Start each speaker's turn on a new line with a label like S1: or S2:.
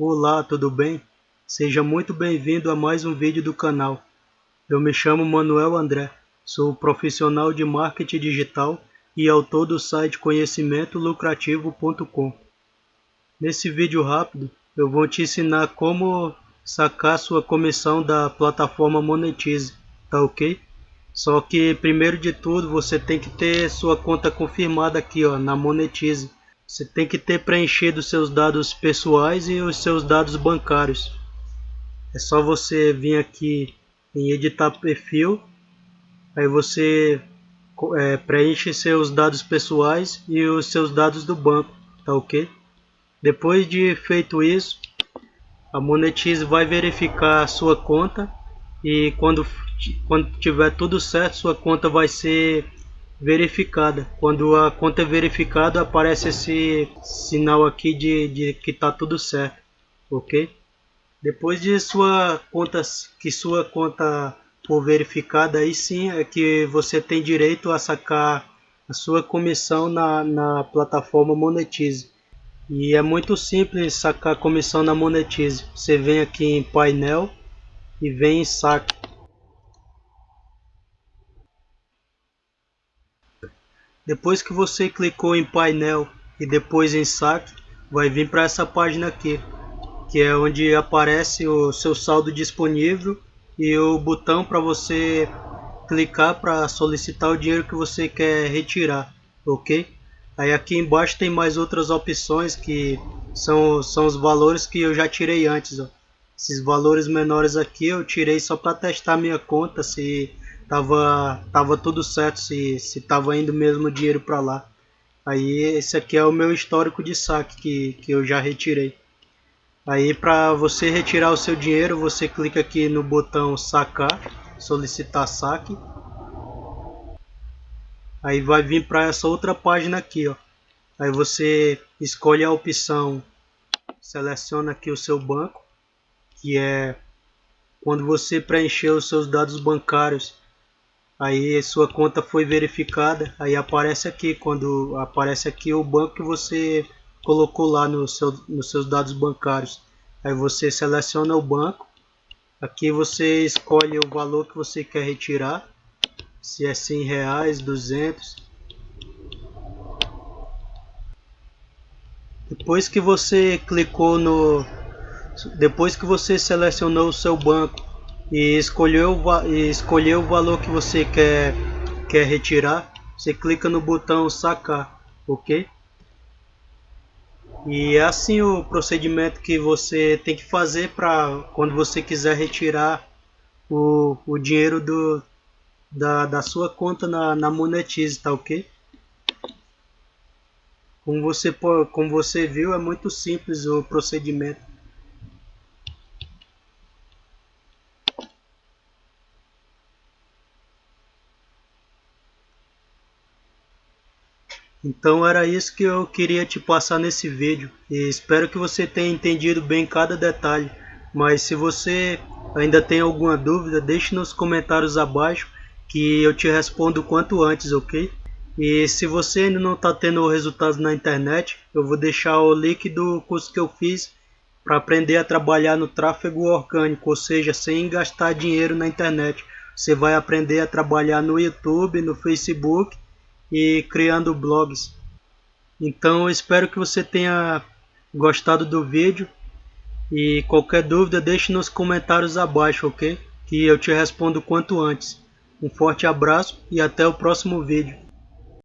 S1: Olá, tudo bem? Seja muito bem-vindo a mais um vídeo do canal. Eu me chamo Manuel André, sou profissional de marketing digital e autor do site conhecimentolucrativo.com. Nesse vídeo rápido, eu vou te ensinar como sacar sua comissão da plataforma Monetize, tá ok? Só que primeiro de tudo você tem que ter sua conta confirmada aqui ó, na Monetize. Você tem que ter preenchido seus dados pessoais e os seus dados bancários. É só você vir aqui em editar perfil, aí você é, preenche seus dados pessoais e os seus dados do banco, tá ok? Depois de feito isso, a Monetize vai verificar a sua conta e quando, quando tiver tudo certo, sua conta vai ser verificada. Quando a conta é verificada, aparece esse sinal aqui de, de que está tudo certo, ok? Depois de sua conta, que sua conta for verificada, aí sim é que você tem direito a sacar a sua comissão na, na plataforma Monetize. E é muito simples sacar comissão na Monetize. Você vem aqui em painel e vem em saque. Depois que você clicou em painel e depois em saque, vai vir para essa página aqui, que é onde aparece o seu saldo disponível e o botão para você clicar para solicitar o dinheiro que você quer retirar, ok? Aí aqui embaixo tem mais outras opções que são, são os valores que eu já tirei antes. Ó. Esses valores menores aqui eu tirei só para testar minha conta se tava, tava tudo certo, se, se tava indo mesmo dinheiro para lá. Aí esse aqui é o meu histórico de saque que, que eu já retirei. Aí para você retirar o seu dinheiro, você clica aqui no botão sacar, solicitar saque. Aí vai vir para essa outra página aqui, ó. Aí você escolhe a opção, seleciona aqui o seu banco, que é quando você preencher os seus dados bancários aí sua conta foi verificada, aí aparece aqui, quando aparece aqui o banco que você colocou lá no seu, nos seus dados bancários. Aí você seleciona o banco, aqui você escolhe o valor que você quer retirar, se é 100 reais, 200. Depois que você clicou no, depois que você selecionou o seu banco e escolheu, e escolheu o valor que você quer, quer retirar, você clica no botão sacar, ok? E é assim o procedimento que você tem que fazer para quando você quiser retirar o, o dinheiro do, da, da sua conta na, na Monetize, tá ok? Como você, como você viu, é muito simples o procedimento. Então era isso que eu queria te passar nesse vídeo e espero que você tenha entendido bem cada detalhe. Mas se você ainda tem alguma dúvida, deixe nos comentários abaixo que eu te respondo quanto antes, ok? E se você ainda não está tendo resultados na internet, eu vou deixar o link do curso que eu fiz para aprender a trabalhar no tráfego orgânico, ou seja, sem gastar dinheiro na internet. Você vai aprender a trabalhar no YouTube, no Facebook e criando blogs. Então espero que você tenha gostado do vídeo e qualquer dúvida deixe nos comentários abaixo, ok? Que eu te respondo quanto antes. Um forte abraço e até o próximo vídeo.